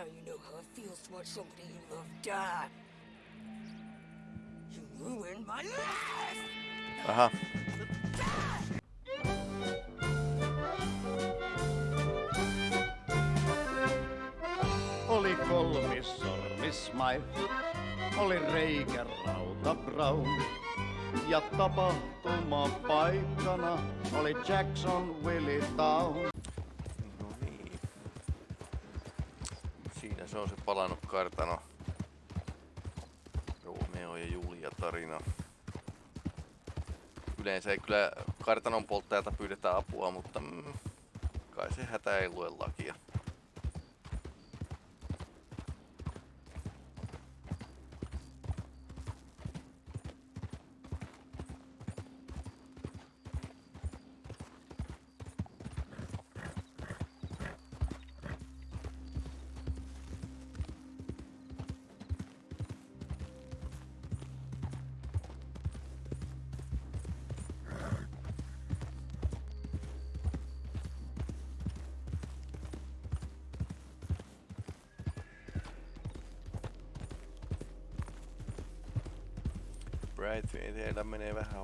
Now you know how it feels to watch somebody you love die. You ruined my life! Aha. Oli kolmis sormismai, oli reikä Brown. Ja tapahtuma paikkana oli Jackson Willie Town. Se on se palannut kartano. Romeo ja Julia tarina. Yleensä ei kyllä kartanon polttajalta pyydetä apua, mutta mm, kai se hätä ei lue lakia. Teillä menee vähän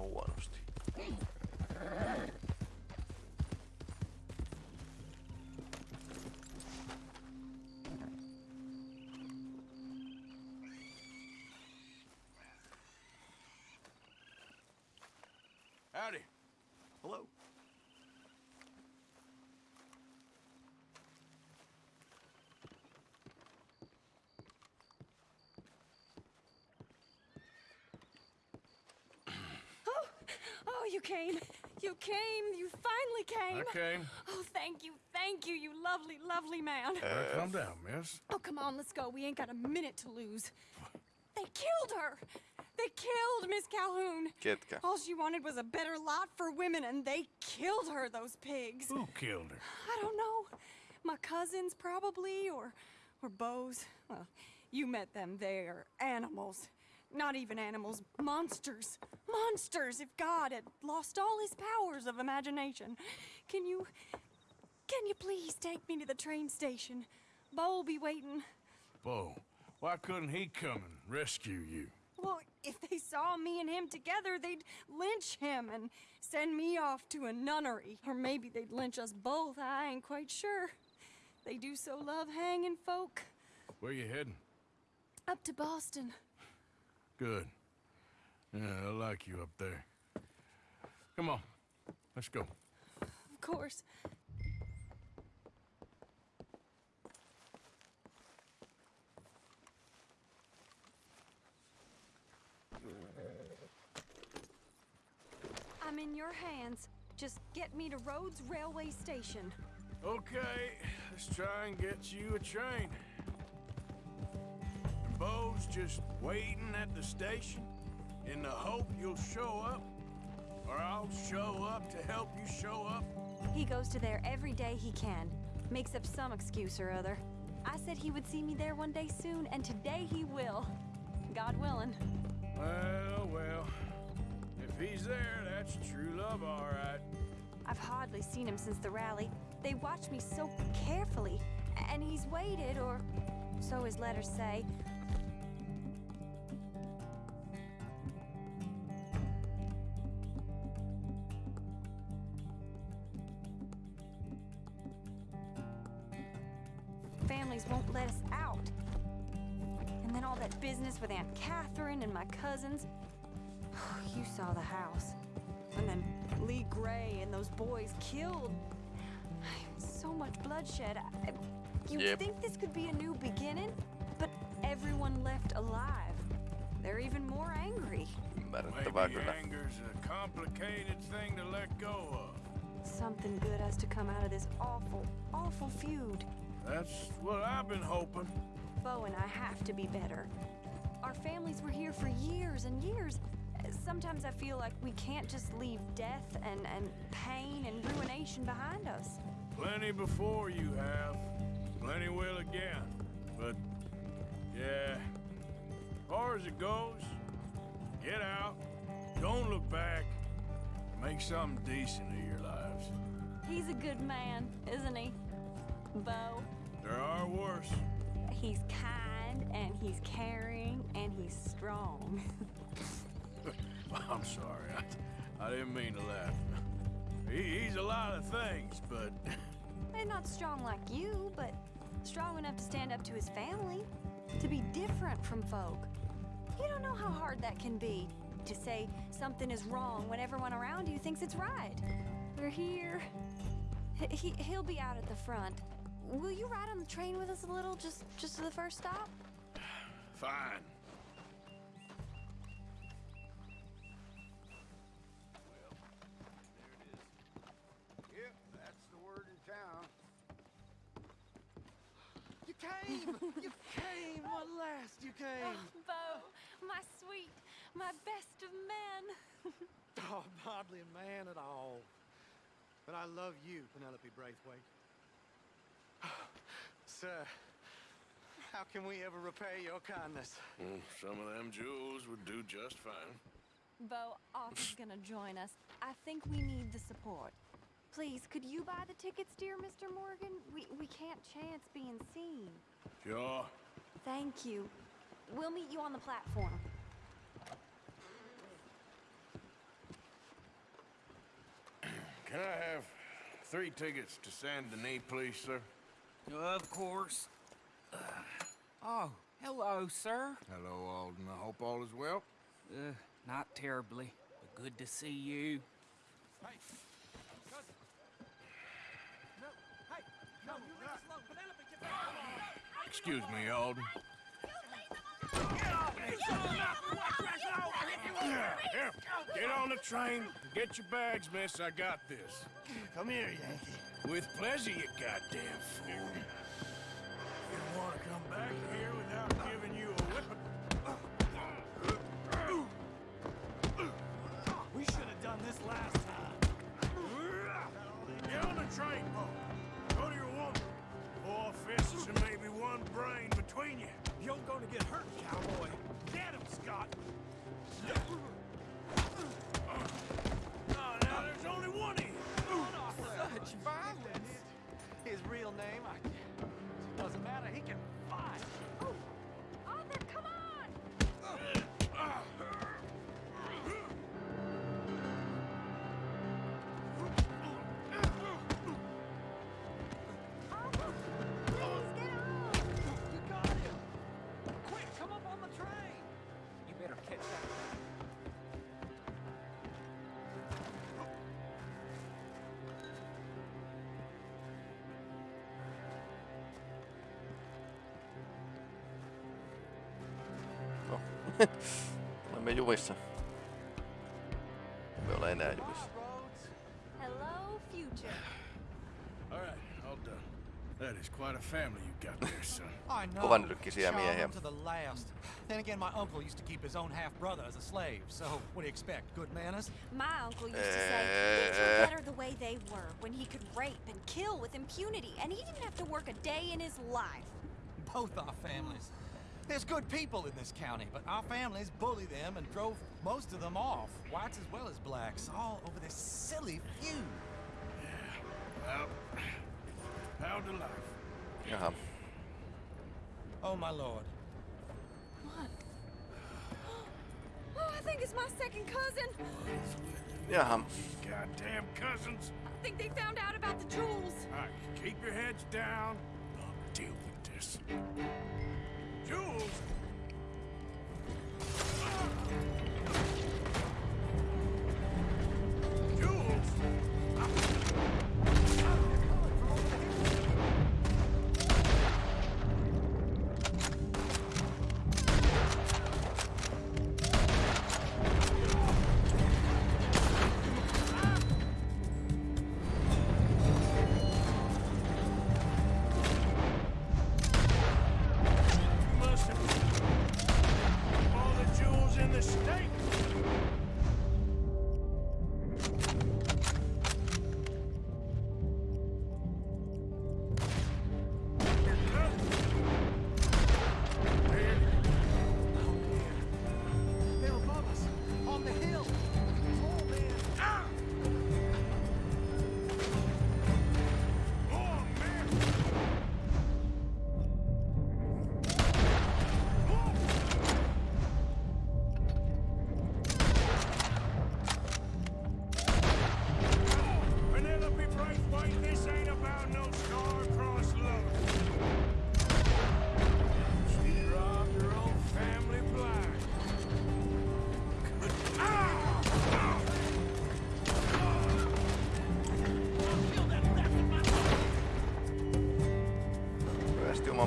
you came. You came. You finally came. I came. Oh, thank you. Thank you, you lovely, lovely man. Uh, calm down, miss. Oh, come on, let's go. We ain't got a minute to lose. They killed her. They killed Miss Calhoun. Ketkä? All she wanted was a better lot for women, and they killed her, those pigs. Who killed her? I don't know. My cousins, probably, or, or Beau's. Well, you met them. They're animals. Not even animals, monsters. Monsters, if God had lost all his powers of imagination. Can you. Can you please take me to the train station? Beau'll be waiting. Beau, why couldn't he come and rescue you? Well, if they saw me and him together, they'd lynch him and send me off to a nunnery. Or maybe they'd lynch us both, I ain't quite sure. They do so love hanging folk. Where you heading? Up to Boston. Good. Yeah, I like you up there. Come on, let's go. Of course. I'm in your hands. Just get me to Rhodes Railway Station. Okay, let's try and get you a train. Just waiting at the station in the hope you'll show up, or I'll show up to help you show up. He goes to there every day he can. Makes up some excuse or other. I said he would see me there one day soon, and today he will. God willing. Well, well, if he's there, that's true love, all right. I've hardly seen him since the rally. They watch me so carefully, and he's waited, or so his letters say. Cousins. Oh, you saw the house. And then Leigh Gray and those boys killed. So much bloodshed. I, you Yep. think this could be a new beginning? But everyone left alive. They're even more angry. Ymmärrettävää Maybe kyllä. anger's a complicated thing to let go of. Something good has to come out of this awful, awful feud. That's what I've been hoping. Beau and I have to be better. Our families were here for years and years. Sometimes I feel like we can't just leave death and, and pain and ruination behind us. Plenty before you have. Plenty will again. But, yeah. As far as it goes, get out. Don't look back. Make something decent of your lives. He's a good man, isn't he? Beau. There are worse. He's kind and he's caring and he's strong. I'm sorry. I, I didn't mean to laugh. He, he's a lot of things, but and not strong like you, but strong enough to stand up to his family, to be different from folk. You don't know how hard that can be to say something is wrong when everyone around you thinks it's right. We're here. He, he'll be out at the front. Will you ride on the train with us a little, just just to the first stop? fine. Came! you came! At last you came! Beau, my sweet, my best of men. Oh, I'm hardly a man at all. But I love you, Penelope Braithwaite. Sir, how can we ever repay your kindness? Mm, Some of them jewels would do just fine. Beau, Arthur's gonna join us. I think we need the support. Please, could you buy the tickets, dear Mr. Morgan? We we can't chance being seen. Sure. Thank you. We'll meet you on the platform. Can I have three tickets to San Denis, please, sir? Of course. oh, hello, sir. Hello, Alden. I hope all is well. Uh, not terribly, but good to see you. Hey, cousin. No, hey, no, you leave us alone. Penelope, get back. Excuse me, Alden. Here, here. Get on the train. Get your bags, miss. I got this. Come here, Yankee. With pleasure, you goddamn fool. You don't want to come back here without giving you a whipping. We should have done this last time. Get on the train, Beau. Fists and maybe one brain between you. You're gonna get hurt, cowboy. Get him, Scott. No. Olemme jumissa. Me ole enää jumissa. Roads. Hello, future. All right, all done. That is quite a family you got there, son. I know. Kovan nyrkkisiä miehiä. to the last. Then again, my uncle used to keep his own half brother as a slave. So, what do you expect? Good manners? My uncle used to say things were better the way they were when he could rape and kill with impunity, and he didn't have to work a day in his life. Both our families. There's good people in this county, but our families bullied them and drove most of them off, whites as well as blacks, all over this silly feud. Well, how to life. Jaha. Oh, my lord. What? Oh, I think it's my second cousin. Yeah. Jaha. Goddamn cousins. I think they found out about the jewels. All right, keep your heads down. I'll deal with this. Jules!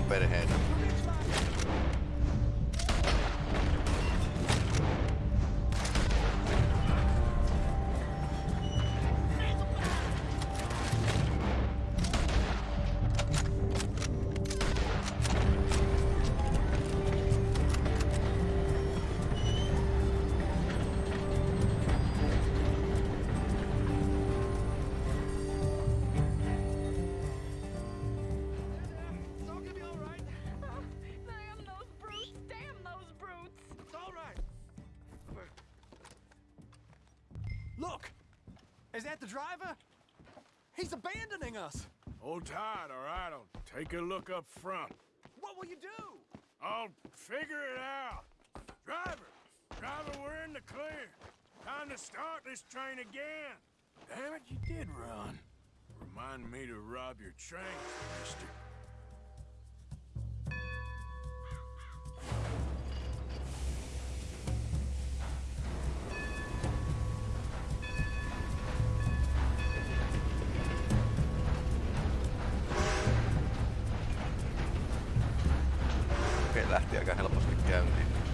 Pelasti oman Is that the driver? He's abandoning us! Hold tight, all right? I'll take a look up front. What will you do? I'll figure it out. Driver! Driver, we're in the clear. Time to start this train again. Damn it, you did run. Remind me to rob your train, mister. Okei, lähti aika helposti käyntiin. Se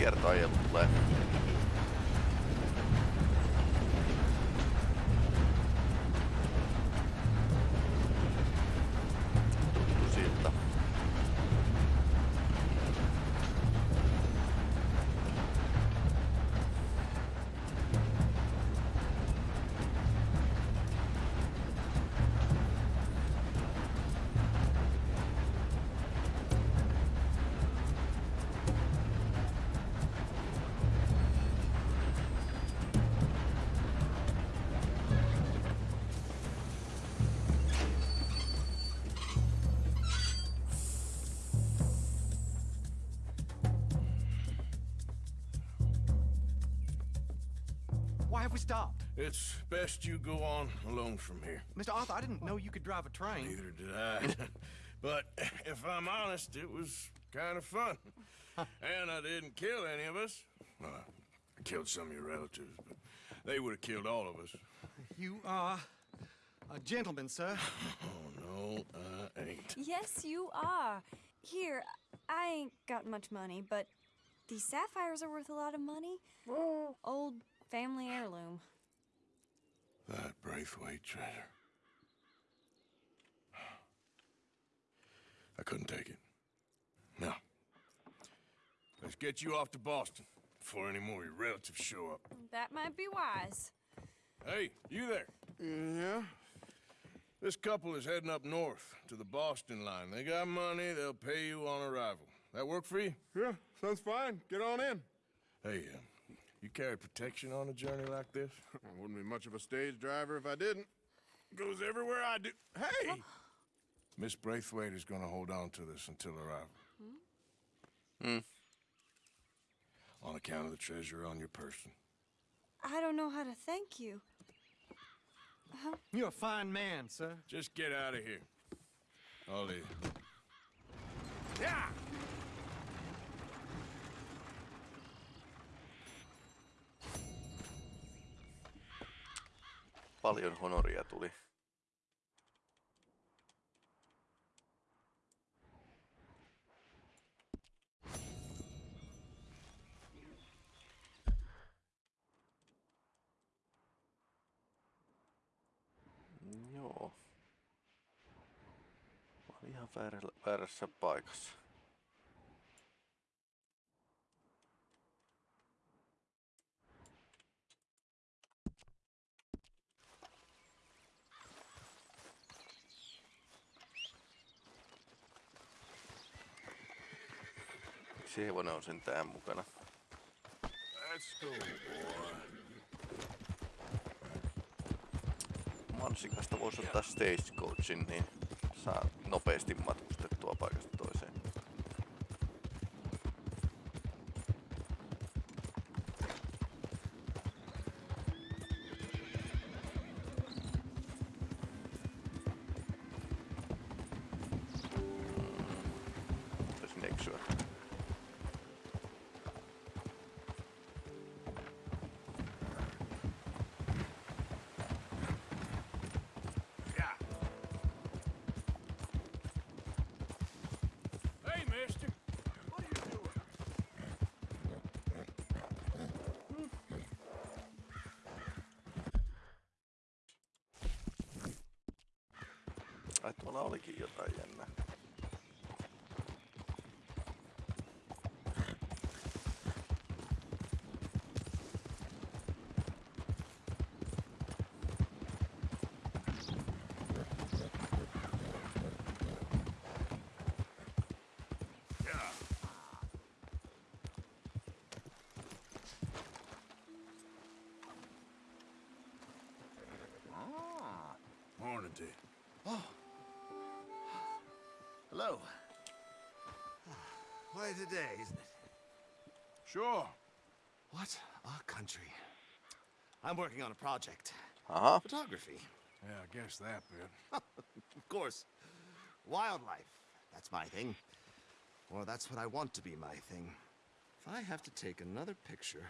kiertoajilla tulee. Why have we stopped? It's best you go on alone from here. Mr. Arthur, I didn't know you could drive a train. Neither did I. but if I'm honest, it was kind of fun. and I didn't kill any of us. Well, I killed some of your relatives, but they would have killed all of us. You are a gentleman, sir. Oh, no, I ain't. Yes, you are. Here, I ain't got much money, but these sapphires are worth a lot of money. Oh. Old family heirloom. That Braithwaite treasure. I couldn't take it. No. Let's get you off to Boston before any more of your relatives show up. That might be wise. Hey, you there. Yeah? This couple is heading up north to the Boston line. They got money, they'll pay you on arrival. That work for you? Yeah, sounds fine. Get on in. Hey, uh, you carry protection on a journey like this? I wouldn't be much of a stage driver if I didn't. Goes everywhere I do. Hey! Miss Braithwaite is gonna hold on to this until arrival. Hmm. On account of the treasure on your person. I don't know how to thank you. You're a fine man, sir. Just get out of here. I'll leave. Yeah! Paljon honoria tuli. Joo. Mä olin ihan väärässä paikassa. Miksi hevonen on sentään mukana? Let's go. Mansikasta voisi ottaa stagecoachin, niin saa nopeasti matkustettua paikasta toiseen. Tuolla olikin jotain jännää. Quite a day, isn't it? Sure. What a country. I'm working on a project. Aha, Photography. Yeah, I guess that bit. Of course. Wildlife. That's my thing. Or that's what I want to be my thing. If I have to take another picture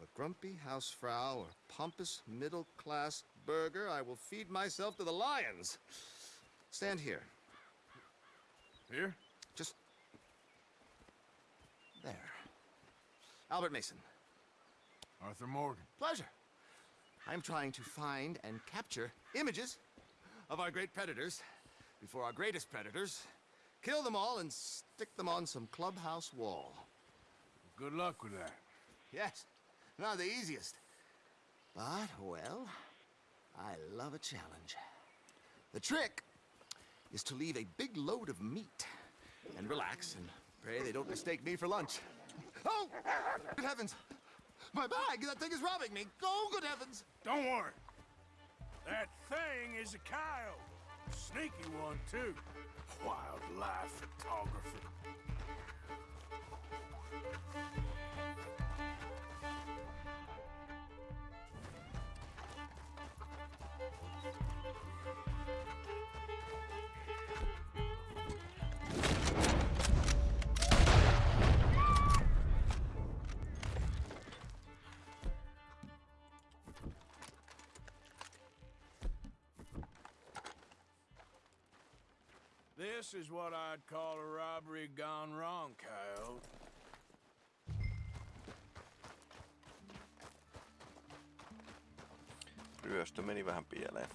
of a grumpy hausfrau or pompous middle-class burgher, I will feed myself to the lions. Stand here. Here? Just there. Albert Mason. Arthur Morgan. Pleasure. I'm trying to find and capture images of our great predators before our greatest predators kill them all and stick them on some clubhouse wall. Good luck with that. Yes, not the easiest. But, well, I love a challenge. The trick is to leave a big load of meat and relax and pray they don't mistake me for lunch. Oh, good heavens! My bag! That thing is robbing me! Oh, good heavens! Don't worry. That thing is a coyote. Sneaky one, too. Wildlife photography. This is what I'd call a robbery gone wrong, coyote. ryöstö meni vähän pieleen.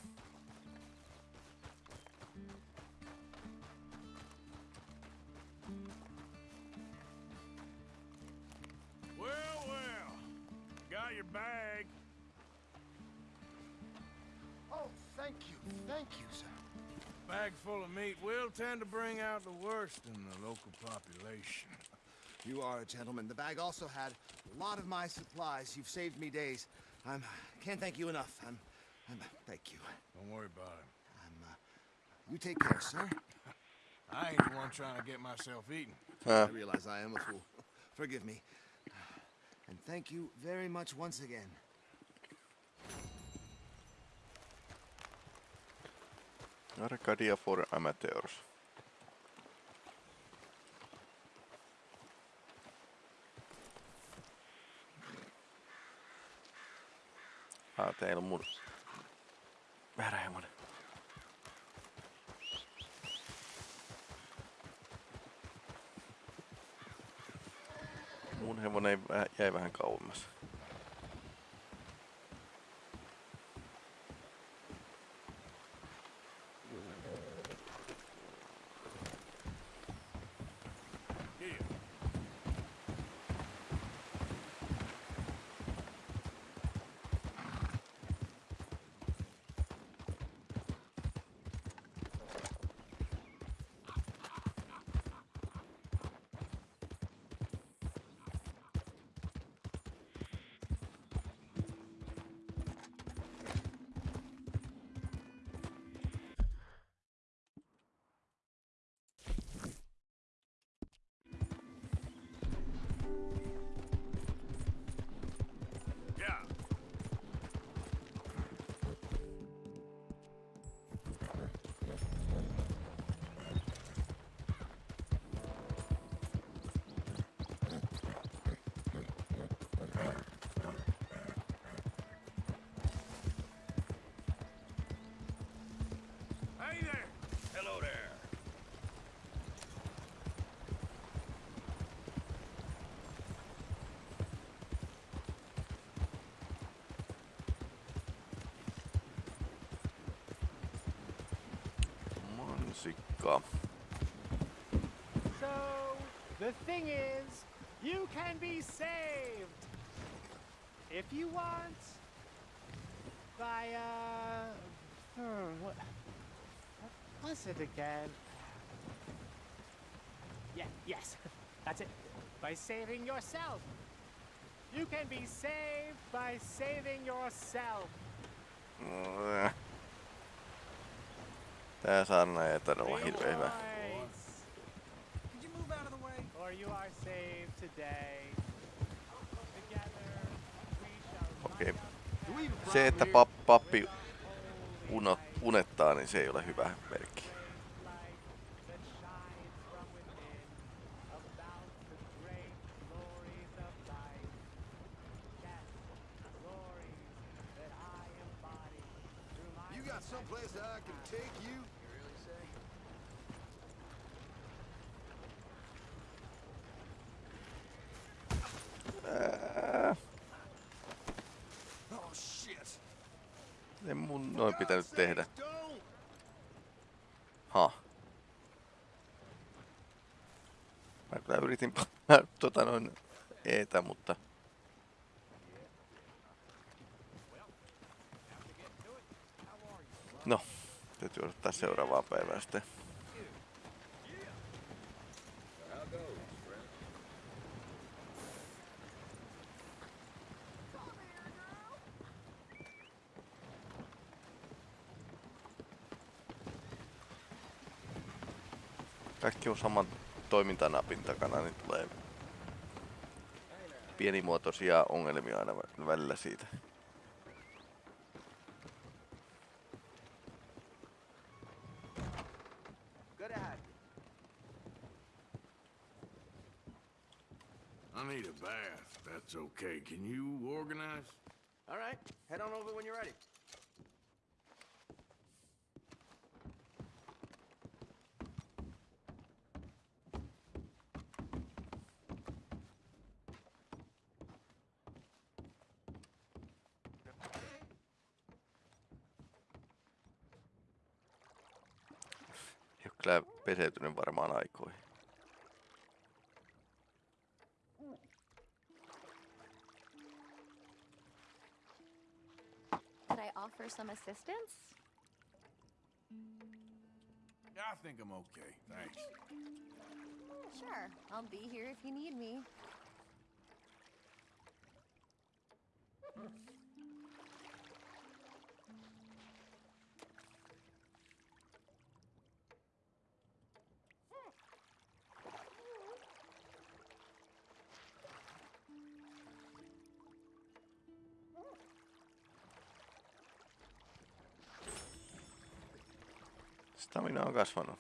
Got your bag. Oh, thank you. Thank you, sir. Bag full of meat will tend to bring out the worst in the local population. You are a gentleman. The bag also had a lot of my supplies. You've saved me days. I'm can't thank you enough. I'm, I'm thank you. Don't worry about it. I'm uh, you take care, sir. I ain't the one trying to get myself eaten. I realize I am a fool. Forgive me. And thank you very much once again. Arcadia for amateurs. Ah, teillä on mun värähemonen. Mun hevonen jäi vähän kauemmas. Mansikka. So, the thing is, you can be saved. If you want. By, uh. Hmm, what. What was it again? Yeah, yes. That's it. By saving yourself. You can be saved by saving yourself. Äh. Tää saarna ei taida olla hirveän hyvä. Rejoice, Could you move out of the way? For you are saved today. Together we shall Okei. light up Do we even Se, että pap, pappi uno, unettaa, niin se ei ole hyvä merkki. Noin pitänyt tehdä. Ha. Mä kyllä yritin painaa tota noin eetä, mutta... No, täytyy odottaa seuraavaa päivää sitten. Kaikki on saman toimintanapin takana, niin tulee pienimuotoisia ongelmia aina vä- välillä siitä. I need a bath. That's okay. Can you organize? All right, head on over when you're ready. peseytynyt varmaan aikoihin. Could I offer some assistance? Yeah, I think I'm okay. Thanks. Sure. I'll be here if you need me. coming now, gas funnel.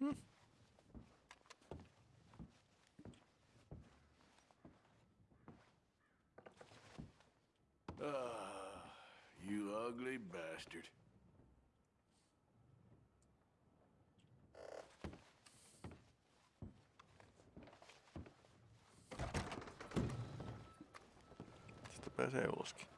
Hmm. Bastard. Sitten pääsee uloskin.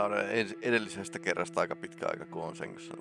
Olla ens- edellisestä kerrasta aika pitkä aika, kun on sängyssä.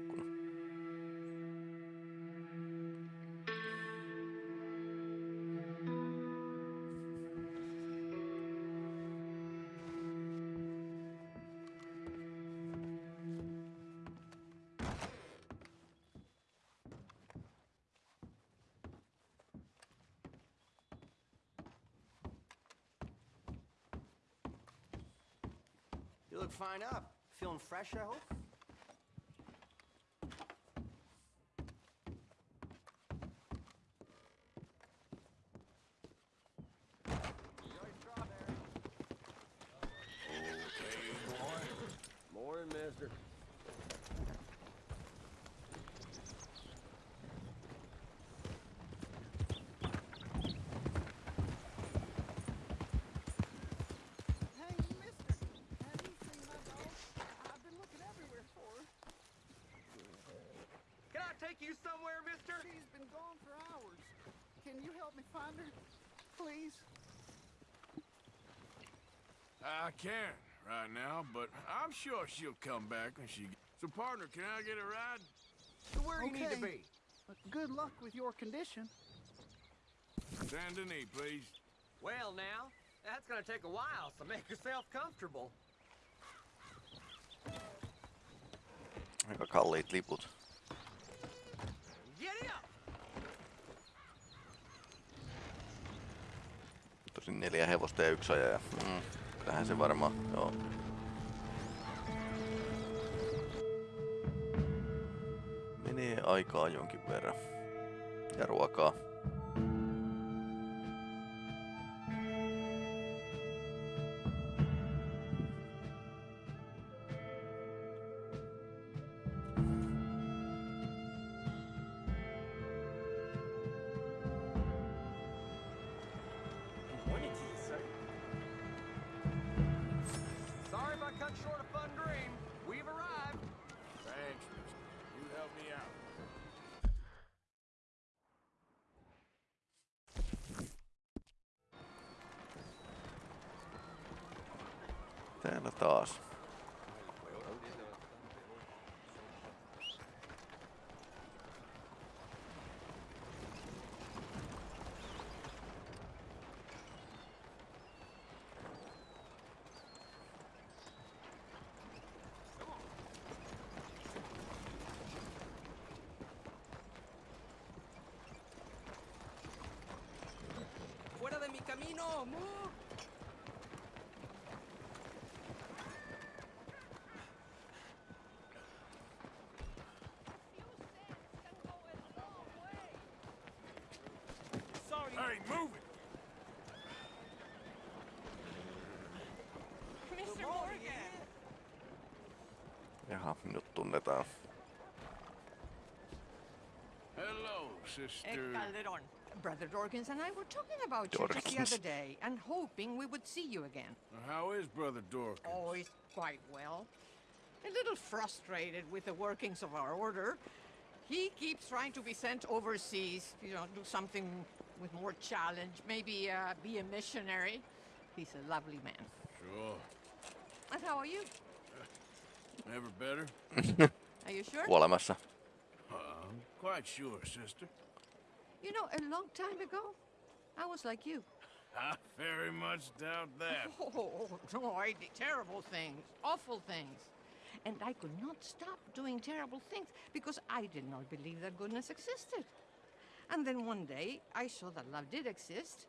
Take you somewhere, mister? She's been gone for hours. Can you help me find her? Please? I can't right now, but I'm sure she'll come back when she. So, partner, can I get a ride? To where you need to be. But good luck with your condition. Saint Denis, please. Well, now, that's gonna take a while, so make yourself comfortable. Aika kalliit liput. Neljä hevosta ja yksi ajaja. Mm, tähän se varmaan, joo. Menee aikaa jonkin verran. Ja ruokaa. Me out. Täällä taas. mi camino! ¡Move! Hey, move it! Mr. Morgan! Jaha, nyt tunnetaan. Hello, sister. Calderon. Brother Dorkins and I were talking about you just the other day and hoping we would see you again. How is Brother Dorkins? Oh, he's quite well. A little frustrated with the workings of our order. He keeps trying to be sent overseas, you know, do something with more challenge, maybe uh, be a missionary. He's a lovely man. Sure. And how are you? Never better? Are you sure? Kuolemassa. Uh, I'm quite sure, sister. You know, a long time ago, I was like you. I very much doubt that. Oh, no, I did terrible things, awful things. And I could not stop doing terrible things because I did not believe that goodness existed. And then one day, I saw that love did exist.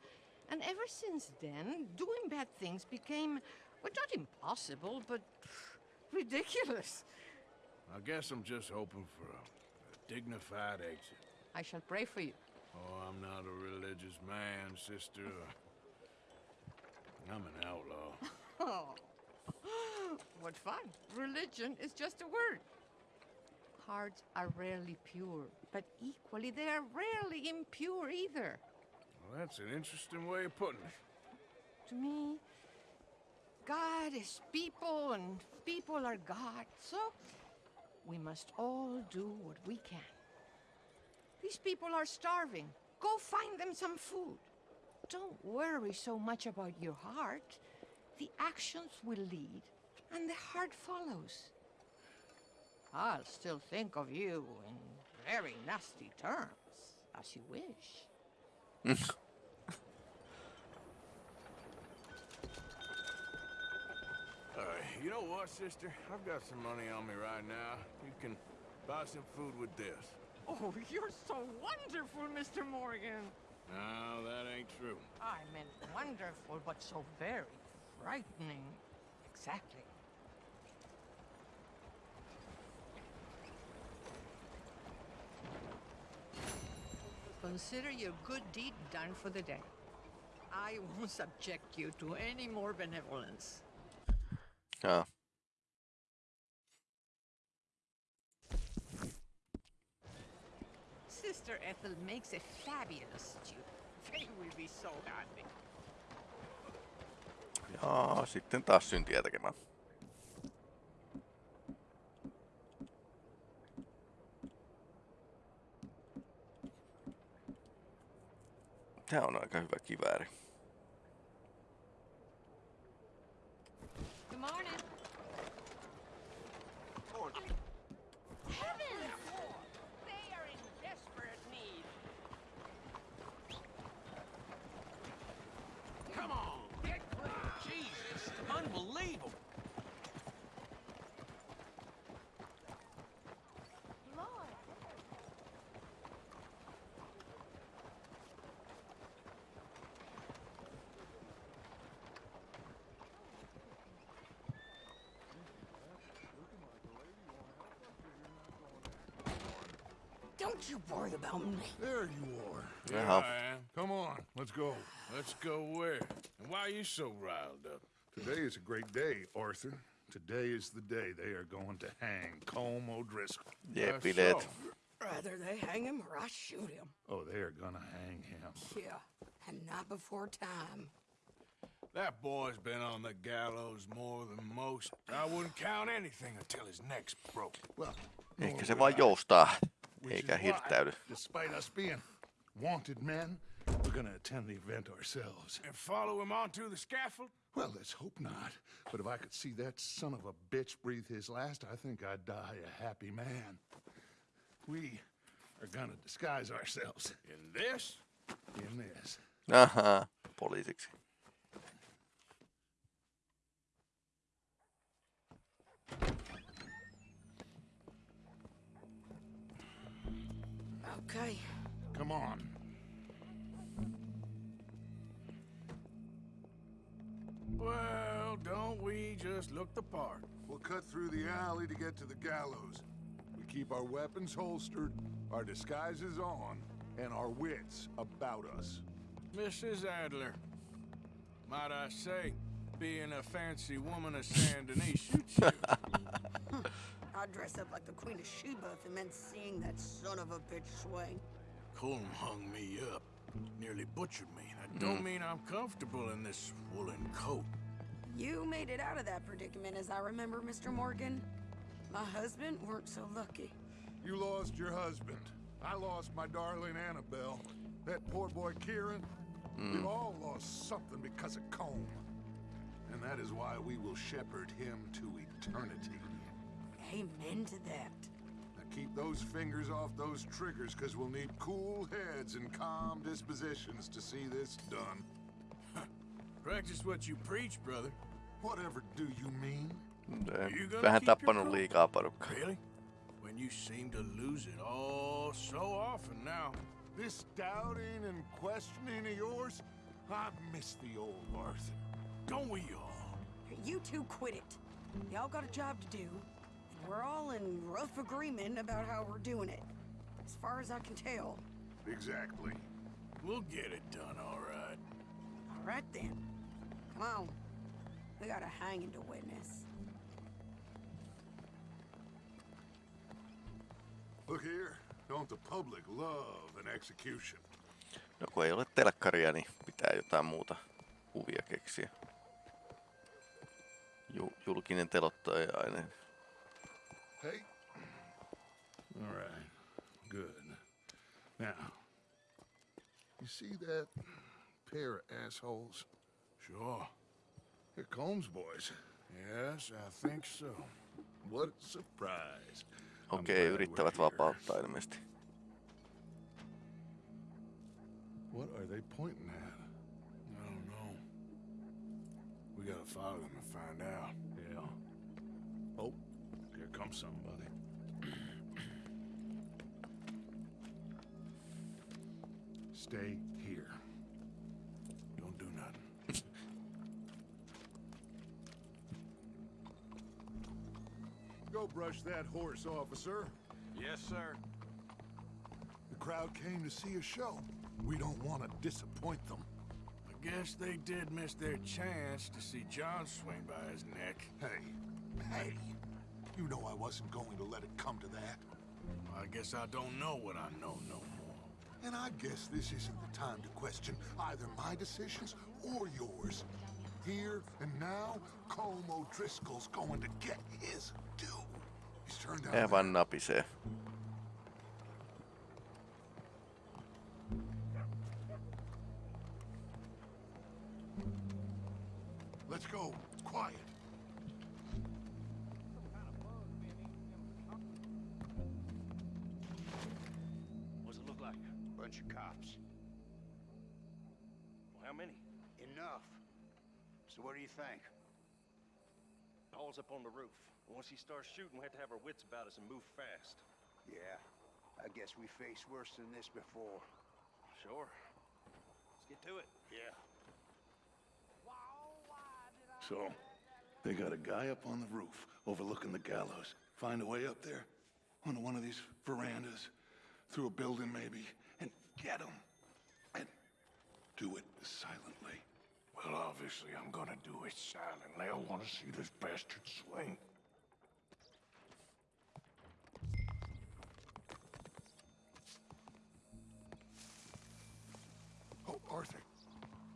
And ever since then, doing bad things became, well, not impossible, but ridiculous. I guess I'm just hoping for a, a dignified exit. I shall pray for you. Oh, I'm not a religious man, sister. I'm an outlaw. Oh, what fun. Religion is just a word. Hearts are rarely pure, but equally they are rarely impure either. Well, that's an interesting way of putting it. To me, God is people and people are God. So we must all do what we can. These people are starving. Go find them some food. Don't worry so much about your heart. The actions will lead, and the heart follows. I'll still think of you in very nasty terms, as you wish. Uh, you know what, sister? I've got some money on me right now. You can buy some food with this. Oh, you're so wonderful, Mr. Morgan. No, that ain't true. I meant wonderful, but so very frightening. Exactly. Consider your good deed done for the day. I won't subject you to any more benevolence. Joo. Sister Ethel makes a fabulous stew. They will be so happy. Joo, sitten taas syntiä tekemään. Tää on aika hyvä kivääri. Don't you worry about me. There you are. Here Jaha. I am. Come on, let's go. Let's go where? And why are you so riled up? Today is a great day, Arthur. Today is the day they are going to hang Colm O'Driscoll. Jee, That's bileet. so. Rather they hang him or I shoot him. Oh, they are gonna hang him. Yeah, and not before time. That boy's been on the gallows more than most. I wouldn't count anything until his neck's broke. Well, Ehkä nor se would vaan I. joustaa, Which eikä is why, hirttäydy. Despite us being wanted men, we're gonna attend the event ourselves. And follow him onto the scaffold? Well, let's hope not. But if I could see that son of a bitch breathe his last, I think I'd die a happy man. We are gonna disguise ourselves In this? in this. Ahaa, poliisiksi. Okay. Come on. Well, don't we just look the part? We'll cut through the alley to get to the gallows. We keep our weapons holstered, our disguises on, and our wits about us. Mrs. Adler, might I say, being a fancy woman of Saint Denis shoots you. I'd dress up like the Queen of Sheba if it meant seeing that son of a bitch swing. Colm hung me up, nearly butchered me. That don't Mm. mean I'm comfortable in this woolen coat. You made it out of that predicament, as I remember, Mr. Morgan. My husband weren't so lucky. You lost your husband. I lost my darling Annabelle. That poor boy Kieran. We've all lost something because of Colm. And that is why we will shepherd him to eternity. Amen to that. Now keep those fingers off those triggers, because we'll need cool heads and calm dispositions to see this done. Practice what you preach, brother. Whatever do you mean? You gonna Vähän keep your tappanut cool? liikaa porukkaa. Really? When you seem to lose it all so often now. This doubting and questioning of yours, I've missed the old Arthur. Don't we all? You two quit it. Y'all got a job to do, and we're all in rough agreement about how we're doing it. As far as I can tell. Exactly. We'll get it done, all right. All right then. Come on. We got a hanging to witness. Look here, don't the public love an execution? No kun ei ole telkkaria, niin pitää jotain muuta kuvia keksiä. Ju- julkinen telottajainen. Hey? All right. Good. Now, you see that pair of assholes? Sure. They're Colm's boys. Yes, I think so. What a surprise. I'm Okei, glad we're yrittävät here. vapauttaa ilmeisesti. What are they pointing at? I don't know. We gotta follow them and find out. Yeah. Comes somebody. Stay here. Don't do nothing. Go brush that horse, officer. Yes, sir. The crowd came to see a show. We don't want to disappoint them. I guess they did miss their chance to see John swing by his neck. Hey, hey, you know I wasn't going to let it come to that. I guess I don't know what I know no more. And I guess this isn't the time to question either my decisions or yours. Here and now, Colm O'Driscoll's going to get his due. He's turned out. Ei vaan napisee. Let's go. Quiet. Think? Paul's up on the roof. Once he starts shooting, we have to have our wits about us and move fast. Yeah, I guess we faced worse than this before. Sure. Let's get to it. Yeah. So, they got a guy up on the roof overlooking the gallows. Find a way up there, onto one of these verandas, through a building maybe, and get him. And do it silently. Well, obviously, I'm gonna do it silently. I wanna see this bastard swing. Oh, Arthur,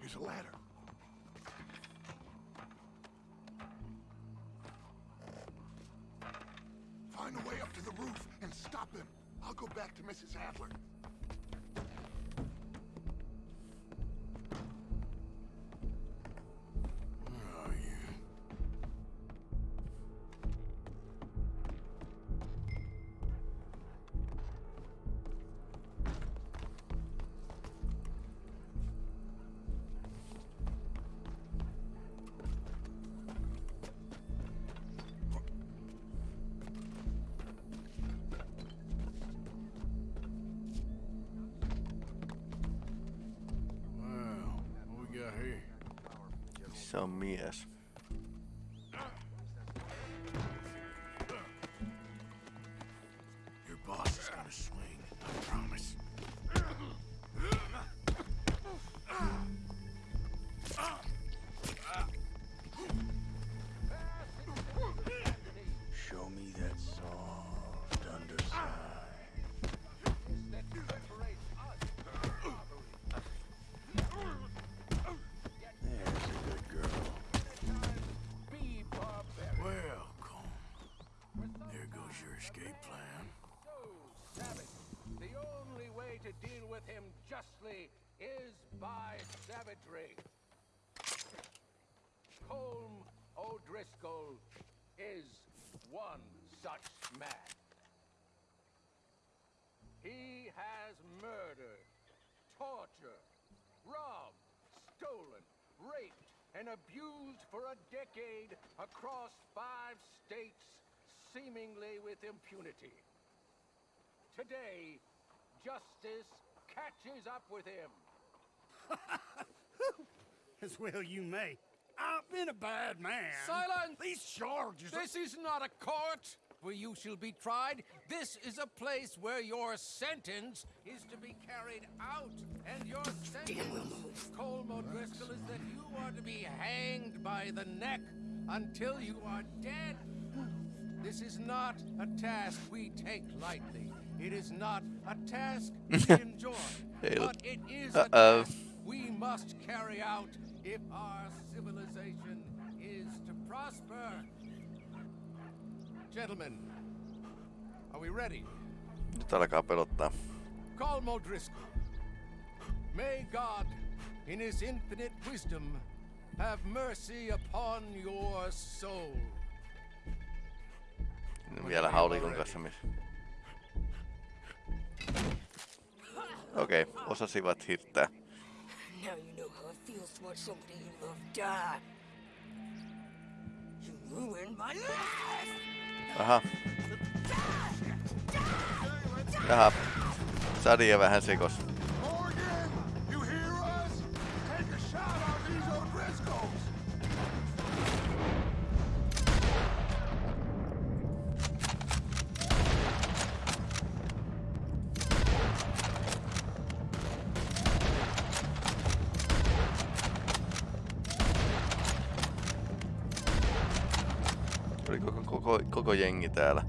here's a ladder. Find a way up to the roof and stop him. I'll go back to Mrs. Adler. Se on abused for a decade across five states, seemingly with impunity. Today, justice catches up with him. As well you may. I've been a bad man. Silence! These charges are- This is not a court where you shall be tried. This is a place where your sentence is to be carried out. And your sentence, Colm O'Driscoll, is that you are to be hanged by the neck until you are dead. This is not a task we take lightly. It is not a task we enjoy. But it is a Uh-oh. task we must carry out if our civilization is to prosper. Gentlemen, are we ready? Nyt alkaa pelottaa. Colm O'Driscoll. May God, in his infinite wisdom, have mercy upon your soul. Vielä haulikon kanssa missä. Okei, okay, osasivat hirttää. Now you know how it feels to watch somebody you love die. You ruined my life! Aha. Jaha. Sadia vähän sekos. Koko, jengi täällä.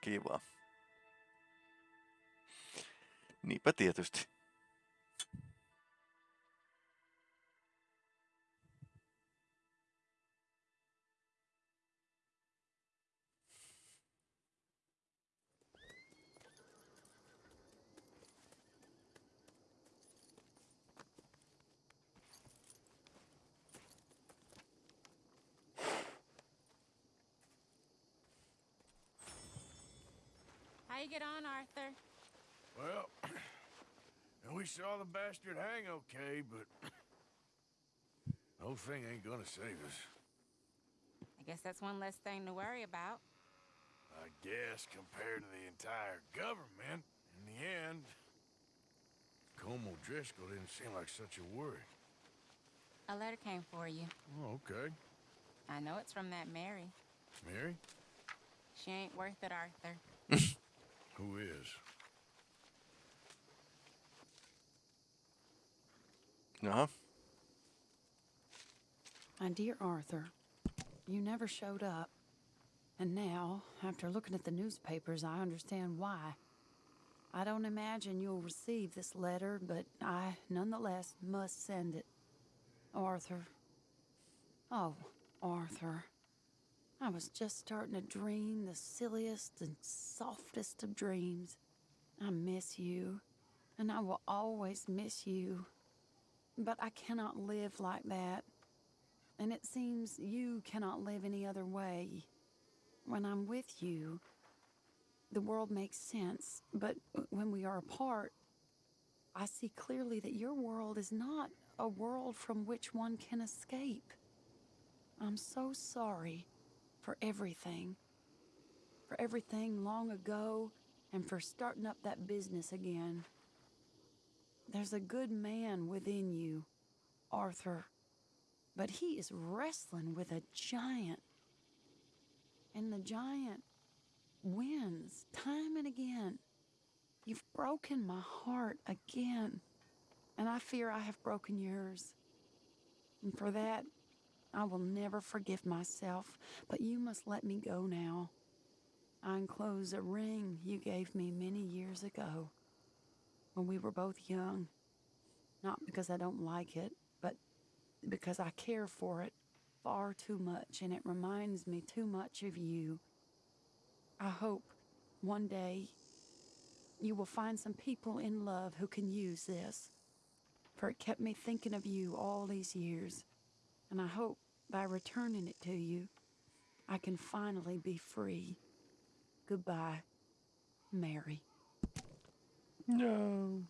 Kiva. Niinpä tietysti. How you get on, Arthur? Well, and we saw the bastard hang okay, but the whole thing ain't gonna save us. I guess that's one less thing to worry about. I guess compared to the entire government, in the end, Colm O'Driscoll didn't seem like such a worry. A letter came for you. Oh, okay. I know it's from that Mary. Mary? She ain't worth it, Arthur. Who is? Jaha. My dear Arthur, you never showed up. And now, after looking at the newspapers, I understand why. I don't imagine you'll receive this letter, but I nonetheless must send it. Arthur. Oh, Arthur. I was just starting to dream the silliest and softest of dreams. I miss you, and I will always miss you. But I cannot live like that. And it seems you cannot live any other way. When I'm with you, the world makes sense. But when we are apart, I see clearly that your world is not a world from which one can escape. I'm so sorry for everything. For everything long ago and for starting up that business again. There's a good man within you, Arthur, but he is wrestling with a giant. And the giant wins time and again. You've broken my heart again, and I fear I have broken yours. And for that, I will never forgive myself, but you must let me go now. I enclose a ring you gave me many years ago when we were both young. Not because I don't like it, but because I care for it far too much and it reminds me too much of you. I hope one day you will find some people in love who can use this, for it kept me thinking of you all these years, and I hope by returning it to you, I can finally be free. Goodbye, Mary. No.